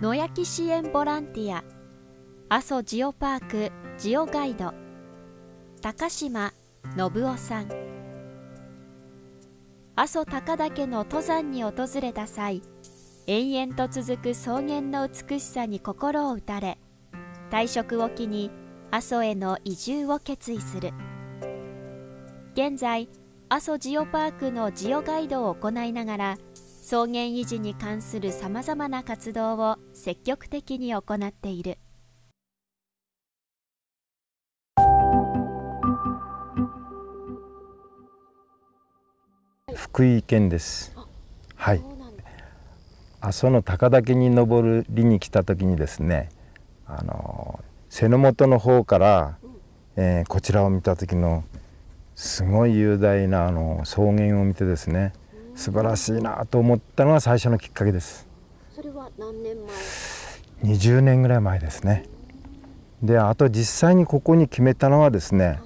野焼き支援ボランティア阿蘇ジオパークジオガイド高島信夫さん。阿蘇高岳の登山に訪れた際延々と続く草原の美しさに心を打たれ退職を機に阿蘇への移住を決意する。現在阿蘇ジオパークのジオガイドを行いながら草原維持に関するさまざまな活動を積極的に行っている。福井県です。はい。阿蘇の高岳に登りに来た時にですねあの瀬の本の方から、えー、こちらを見た時のすごい雄大なあの草原を見てですね素晴らしいなと思ったのが最初のきっかけです。それは何年前？20年ぐらい前ですね。であと実際にここに決めたのはですね、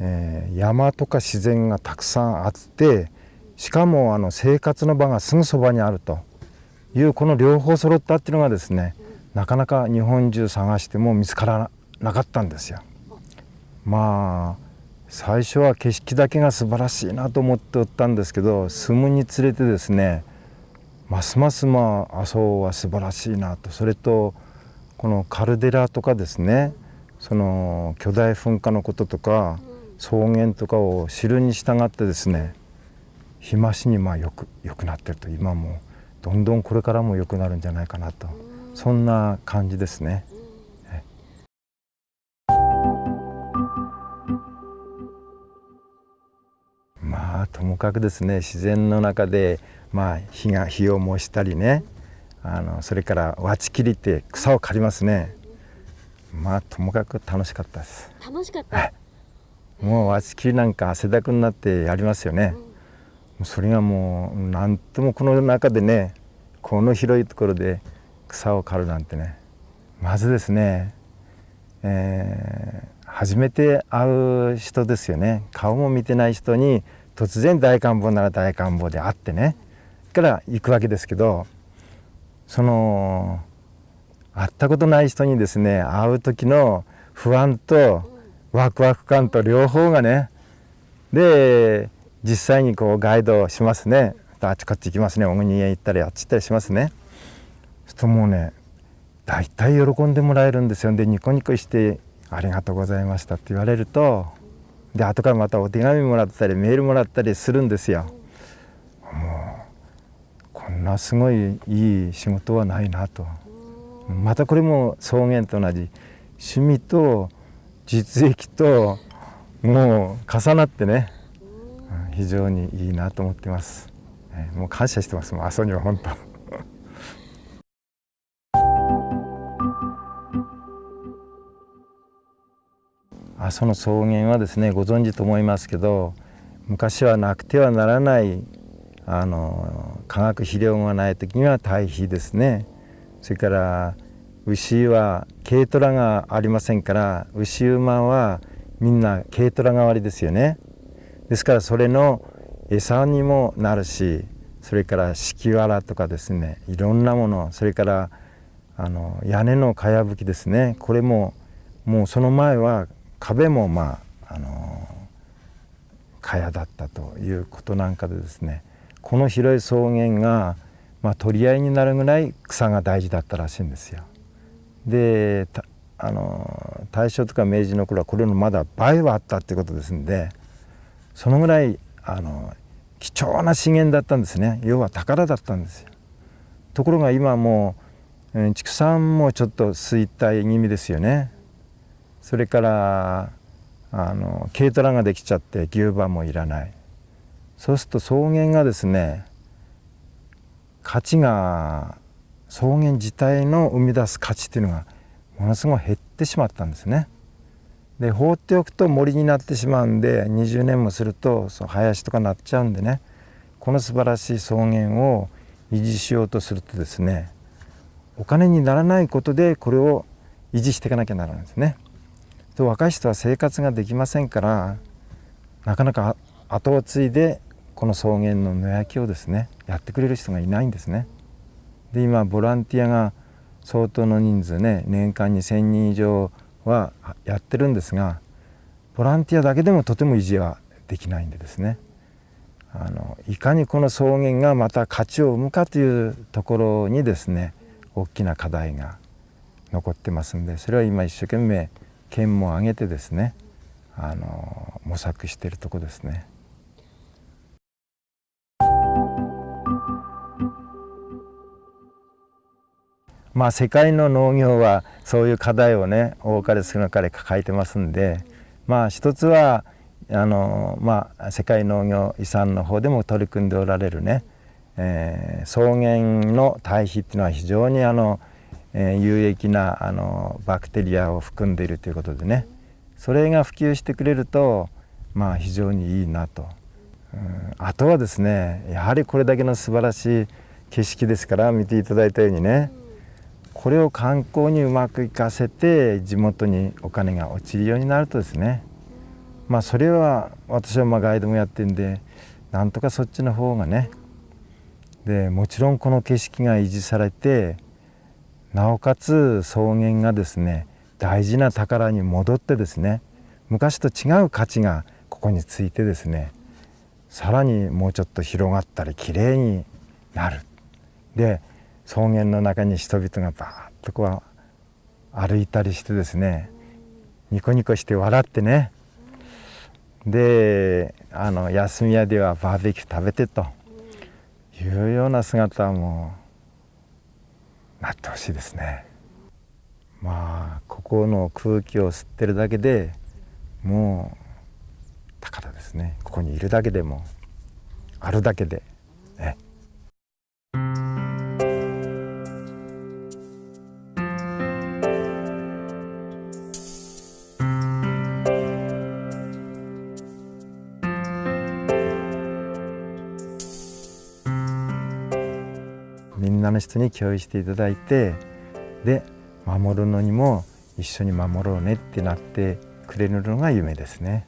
えー、山とか自然がたくさんあってしかもあの生活の場がすぐそばにあるというこの両方揃ったっていうのがですねなかなか日本中探しても見つからなかったんですよ。まあ最初は景色だけが素晴らしいなと思っておったんですけど住むにつれてですねますますまあ阿蘇は素晴らしいなと。それとこのカルデラとかですねその巨大噴火のこととか草原とかを知るに従ってですね日増しにまあよく良くなってると。今もどんどんこれからも良くなるんじゃないかなと。そんな感じですね。ともかくですね。自然の中で、まあ、火が火を燃したりね。あのそれからわち切りって草を刈りますね。まあともかく楽しかったです。楽しかった？もうわち切りなんか汗だくになってやりますよね、うん、それがもうなんともこの中でねこの広いところで草を刈るなんてねまずですね、えー、初めて会う人ですよね。顔も見てない人に突然大観望なら大観望であってね。から行くわけですけどその会ったことない人にですね会う時の不安とワクワク感と両方がねで実際にこうガイドしますね。あっちこっち行きますね。小国へ行ったりあっち行ったりしますね。するともうね大体喜んでもらえるんですよ。でニコニコして「ありがとうございました」って言われるとで後からまたお手紙もらったりメールもらったりするんですよ。もうこんなすごいいい仕事はないなとまたこれも草原と同じ趣味と実益ともう重なってね非常にいいなと思ってます。もう感謝してますもう阿蘇には本当。阿蘇の草原はですねご存知と思いますけど昔はなくてはならないあの化学肥料がない時には堆肥ですね。それから牛は軽トラがありませんから牛馬はみんな軽トラ代わりですよね。ですからそれの餌にもなるしそれから敷きわらとかですねいろんなものそれからあの屋根のかやぶきですね。これももうその前は壁もまああの蚊帳だったということなんかでですねこの広い草原が、まあ、取り合いになるぐらい草が大事だったらしいんですよ。であの大正とか明治の頃はこれのまだ倍はあったっていうことですんでそのぐらいあの貴重な資源だったんですね要は宝だったんですよ。ところが今もう畜産もちょっと衰退気味ですよね。それからあの軽トラができちゃって牛馬もいらないそうすると草原がですね価値が草原自体の生み出す価値っていうのがものすごい減ってしまったんですね。で放っておくと森になってしまうんで20年もするとその林とかなっちゃうんでねこの素晴らしい草原を維持しようとするとですねお金にならないことでこれを維持していかなきゃならないんですね。と若い人は生活ができませんからなかなか後を継いでこの草原の野焼きをですねやってくれる人がいないんですね。で今ボランティアが相当の人数ね年間に1,000人以上はやってるんですがボランティアだけでもとても維持はできないんでですねあのいかにこの草原がまた価値を生むかというところにですね大きな課題が残ってますんでそれは今一生懸命県も挙げてですねあの模索しているとこですね。まあ世界の農業はそういう課題をね多かれ少なかれ抱えてますんでまあ一つはあのまあ世界農業遺産の方でも取り組んでおられるね、えー、草原の堆肥っていうのは非常にあの、え、有益なあのバクテリアを含んでいるということでね。それが普及してくれるとまあ非常にいいなと。うん、あとはですねやはりこれだけの素晴らしい景色ですから見ていただいたようにね。これを観光にうまくいかせて地元にお金が落ちるようになるとですね。まあそれは私はまガイドもやってるんでなんとかそっちの方がね。でもちろんこの景色が維持されてなおかつ草原がですね大事な宝に戻ってですね昔と違う価値がここについてですねさらにもうちょっと広がったりきれいになる。で草原の中に人々がバーッとこう歩いたりしてですねニコニコして笑ってね。であの休み屋ではバーベキュー食べてというような姿はもうなってほしいですね。まあここの空気を吸ってるだけでもう高田ですねここにいるだけでもあるだけでね。みんなの人に共有していただいてで守るのにも一緒に守ろうねってなってくれるのが夢ですね。